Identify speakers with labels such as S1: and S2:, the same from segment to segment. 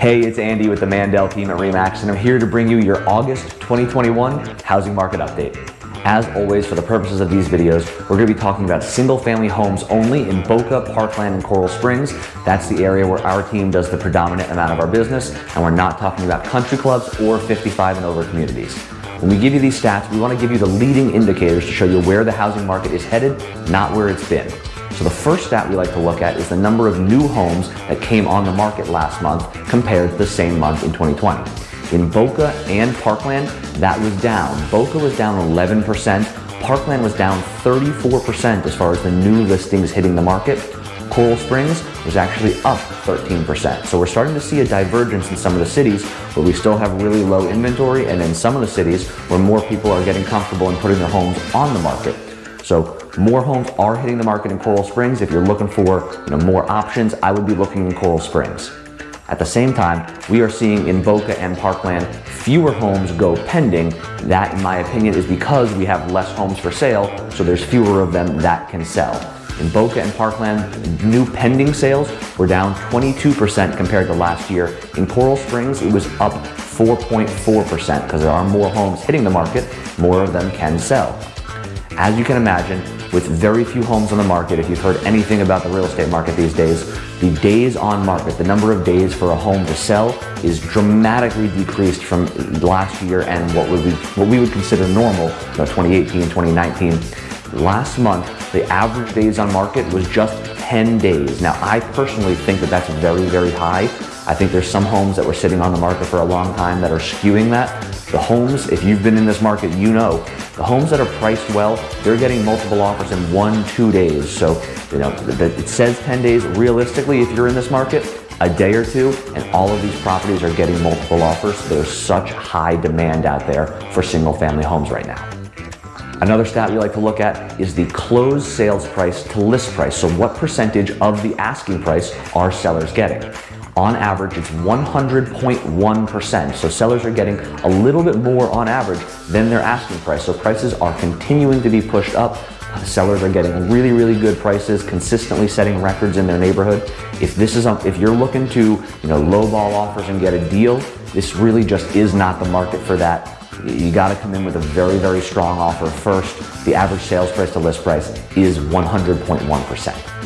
S1: Hey, it's Andy with the Mandel team at REMAX, and I'm here to bring you your August 2021 housing market update. As always, for the purposes of these videos, we're going to be talking about single-family homes only in Boca, Parkland, and Coral Springs. That's the area where our team does the predominant amount of our business, and we're not talking about country clubs or 55 and over communities. When we give you these stats, we want to give you the leading indicators to show you where the housing market is headed, not where it's been. So the first stat we like to look at is the number of new homes that came on the market last month compared to the same month in 2020. In Boca and Parkland, that was down. Boca was down 11%, Parkland was down 34% as far as the new listings hitting the market. Coral Springs was actually up 13%. So we're starting to see a divergence in some of the cities where we still have really low inventory and in some of the cities where more people are getting comfortable in putting their homes on the market. So more homes are hitting the market in Coral Springs. If you're looking for you know, more options, I would be looking in Coral Springs. At the same time, we are seeing in Boca and Parkland fewer homes go pending. That, in my opinion, is because we have less homes for sale, so there's fewer of them that can sell. In Boca and Parkland, new pending sales were down 22% compared to last year. In Coral Springs, it was up 4.4% because there are more homes hitting the market, more of them can sell. As you can imagine, with very few homes on the market, if you've heard anything about the real estate market these days, the days on market, the number of days for a home to sell is dramatically decreased from last year and what would we, what we would consider normal, you know, 2018, 2019. Last month, the average days on market was just 10 days. Now, I personally think that that's very, very high. I think there's some homes that were sitting on the market for a long time that are skewing that. The homes, if you've been in this market, you know, the homes that are priced well, they're getting multiple offers in one, two days. So, you know, it says 10 days. Realistically, if you're in this market, a day or two, and all of these properties are getting multiple offers. There's such high demand out there for single family homes right now. Another stat we like to look at is the closed sales price to list price. So what percentage of the asking price are sellers getting? On average, it's 100.1%. So sellers are getting a little bit more on average than their asking price. So prices are continuing to be pushed up. Sellers are getting really, really good prices, consistently setting records in their neighborhood. If this is, if you're looking to, you know, lowball offers and get a deal, this really just is not the market for that. You got to come in with a very, very strong offer first. The average sales price to list price is 100.1%.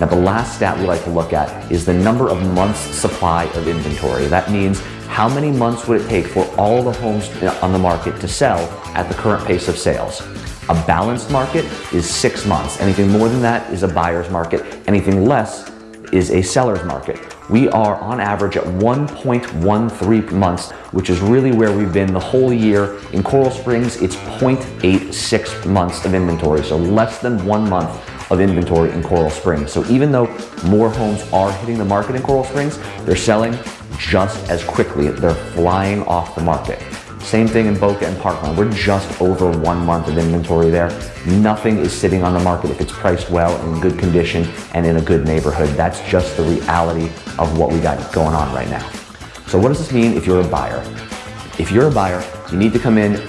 S1: Now the last stat we like to look at is the number of months supply of inventory. That means how many months would it take for all the homes uh, on the market to sell at the current pace of sales? A balanced market is six months. Anything more than that is a buyer's market. Anything less is a seller's market. We are on average at 1.13 months, which is really where we've been the whole year. In Coral Springs, it's 0.86 months of inventory, so less than one month of inventory in Coral Springs. So even though more homes are hitting the market in Coral Springs, they're selling just as quickly. They're flying off the market. Same thing in Boca and Parkland. We're just over one month of inventory there. Nothing is sitting on the market if it's priced well, in good condition, and in a good neighborhood. That's just the reality of what we got going on right now. So what does this mean if you're a buyer? If you're a buyer, you need to come in,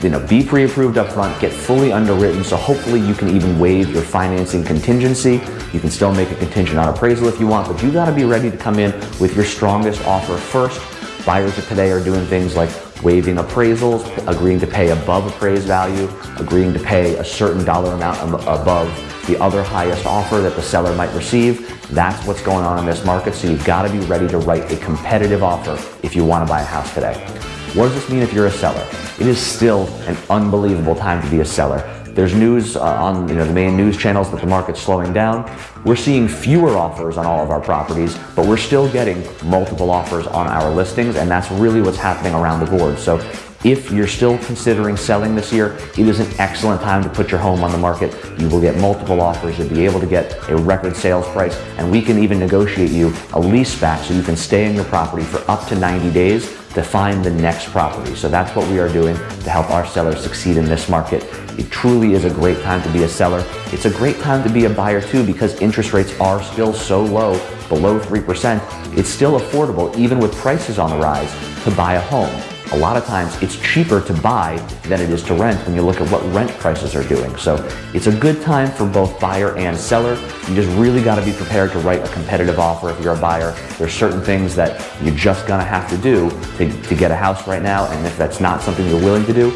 S1: you know, be pre-approved up front, get fully underwritten, so hopefully you can even waive your financing contingency. You can still make a contingent on appraisal if you want, but you gotta be ready to come in with your strongest offer first. Buyers of today are doing things like waiving appraisals, agreeing to pay above appraised value, agreeing to pay a certain dollar amount above the other highest offer that the seller might receive. That's what's going on in this market, so you've gotta be ready to write a competitive offer if you wanna buy a house today. What does this mean if you're a seller? It is still an unbelievable time to be a seller. There's news uh, on you know, the main news channels that the market's slowing down. We're seeing fewer offers on all of our properties, but we're still getting multiple offers on our listings, and that's really what's happening around the board. So if you're still considering selling this year, it is an excellent time to put your home on the market. You will get multiple offers. You'll be able to get a record sales price, and we can even negotiate you a lease back so you can stay in your property for up to 90 days to find the next property. So that's what we are doing to help our sellers succeed in this market. It truly is a great time to be a seller. It's a great time to be a buyer too because interest rates are still so low, below 3%. It's still affordable even with prices on the rise to buy a home. A lot of times it's cheaper to buy than it is to rent when you look at what rent prices are doing. So it's a good time for both buyer and seller. You just really got to be prepared to write a competitive offer if you're a buyer. There's certain things that you're just gonna have to do to, to get a house right now, and if that's not something you're willing to do,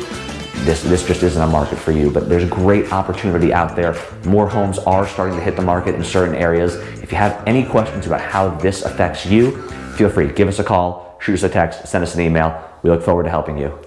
S1: this, this just isn't a market for you, but there's great opportunity out there. More homes are starting to hit the market in certain areas. If you have any questions about how this affects you, feel free, to give us a call, shoot us a text, send us an email. We look forward to helping you.